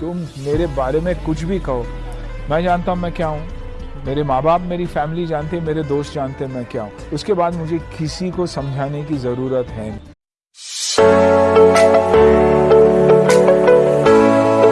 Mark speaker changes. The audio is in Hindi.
Speaker 1: तुम मेरे बारे में कुछ भी कहो। मैं जानता हूँ मैं क्या हूँ। मेरे माँ बाप मेरी फैमिली जानते मेरे दोस्त जानते मैं क्या हूँ। उसके बाद मुझे किसी को समझाने की ज़रूरत है